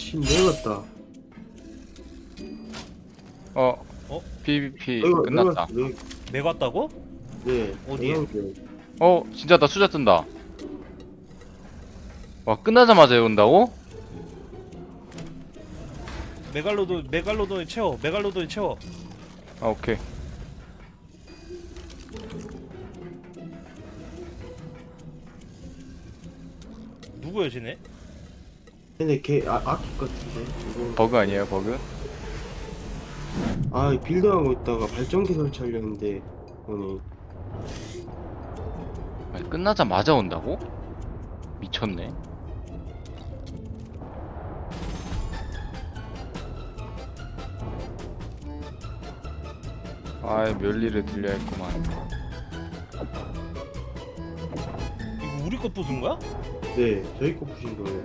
침 내렸다. 어. 어? PVP 내가- 끝났다. 내가- 내- 매갔다고? 네. 어디에? 어, 진짜 나 수자 뜬다. 와, 끝나자마자 온다고? 메갈로돈 메갈로돈에 채워 메갈로돈에 채워 아, 오케이. 누구야 쟤네? 근데 걔 아, 아키 같은데 이거 버그 아니에요, 버그? 아 빌드하고 있다가 발전기 설치하려는데 오늘 아니, 끝나자마자 온다고? 미쳤네. 아이, 멸리를 들려야 했구만. 이거 우리 거 부순 거야? 네 저희 거 부신 거예요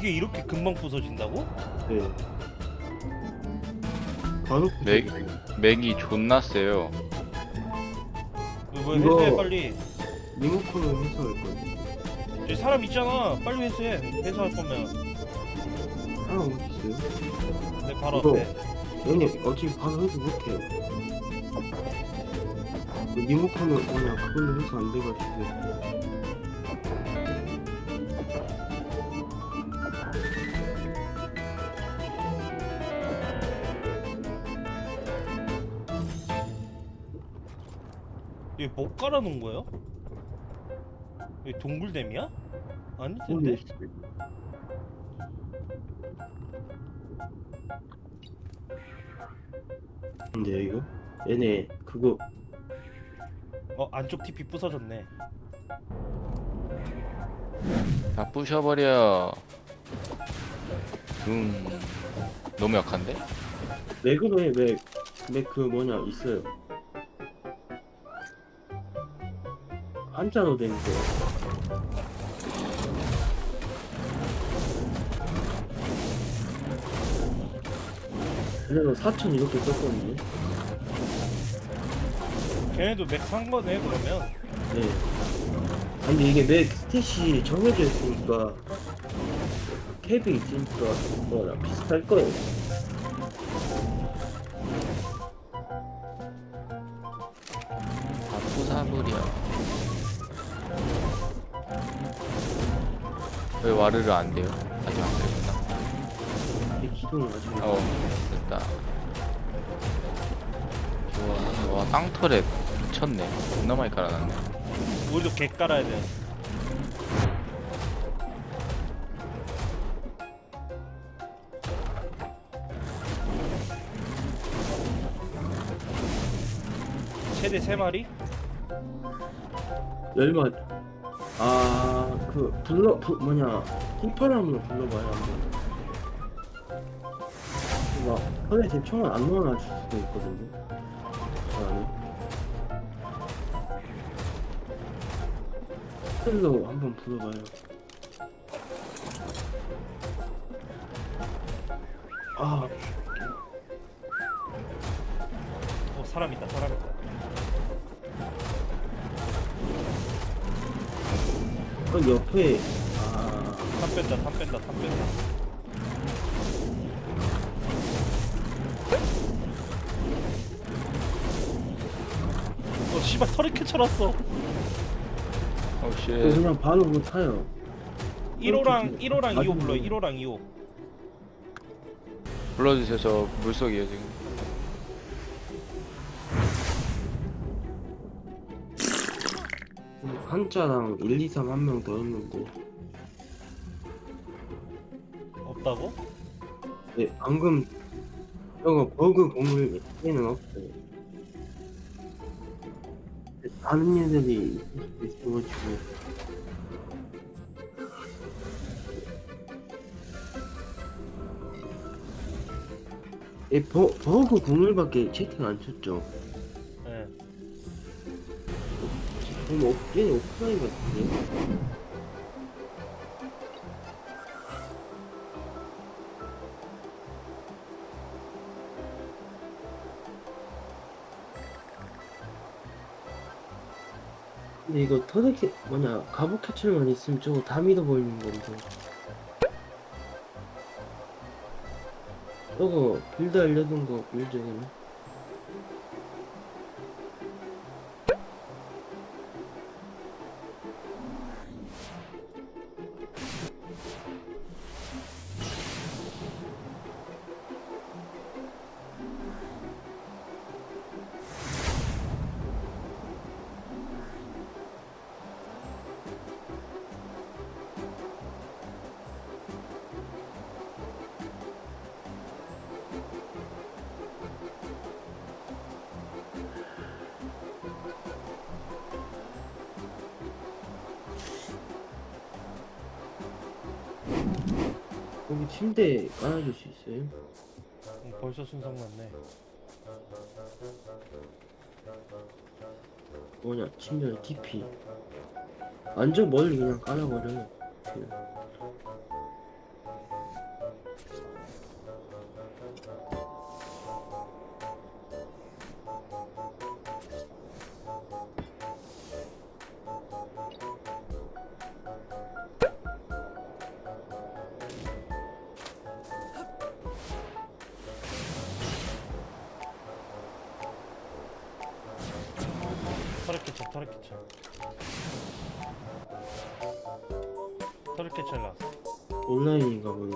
이게 이렇게 금방 부서진다고? 네. 간혹 맥, 맥이 존나 세요. 이거 이거- 회수해 빨리? 리모컨을 해서 할 거예요. 저기 사람 있잖아. 빨리 회수해. 회수할 거면. 사람 어디 있어요? 내 바로 이거- 앞에. 얘네 어차피 바로 해서 못해요. 그 리모컨을 그냥 그걸로 해서 안 돼가지고 이게 못 깔아놓은 거예요? 이게 동굴댐이야? 아닐 텐데? 모르겠어요. 근데 이거 얘네 그거 어 안쪽 TP 부서졌네 다 부셔버려. 음, 너무 약한데? 맥으로 해맥맥 그 뭐냐 있어요 한자로 된 거. 그래서 4천 이렇게 썼거든요. 걔네도 맥 산 거네 그러면 네. 근데 이게 맥 스탯이 정해져 있으니까 캡이 있으니까 뭐랑 비슷할 거예요. 다 부사버려. 왜 와르르 안 돼요? 아직 안 되구나. 이게 기동을 가지고. 어, 됐다. 좋아. 와, 땅털에 미쳤네. 겁나 많이 깔아놨네. 우리도 개 깔아야 돼 최대 3마리? 열마 아그 불러 부, 뭐냐 흰파람으로 불러봐요 한번. 막 손에 제 총을 안 넣어놔 줄 수도 있거든요. 스텔로 한번 불러봐요. 아 어 사람 있다 사람 있다 그 옆에 아 탑 뺀다 탑 뺀다 탑 뺀다 어 씨발 털이 캐쳐놨어 오, 씨. 그냥 바로 못 타요. 1호랑 1호랑 2호 아주 불러 1호랑 2호 불러주세요. 저 물속이에요, 지금. 한자랑 1, 2, 3 한 명 더 있는데. 없다고? 네 방금 저거 버그 공을 에는 없어요. 다른 애들이 있어가지고. 예, 버, 버그 공을밖에 채팅 안 쳤죠 그럼 오, 얘는 오프라인 같은데? 근데 이거 터득캐 뭐냐 갑옷 캐치를만 있으면 저거 다 믿어 보이는 건데 저거 빌드 알려둔 거 빌드 이네 여기 침대 깔아줄 수 있어요? 응, 벌써 순삭 났네. 뭐냐 침대 TP 완전 멀리 그냥 깔아버려 그냥. 털을 캐쳐, 털을 캐쳐. 털을 캐쳐 나왔어. 온라인인가 보네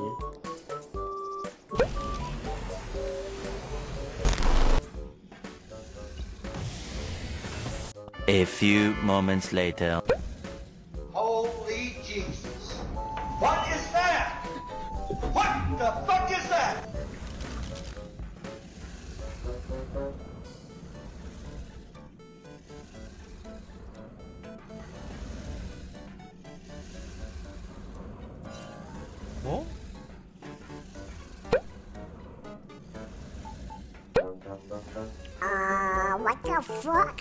A few moments later. Holy Jesus. What is that? What the fuck is that? Uh, what the fuck?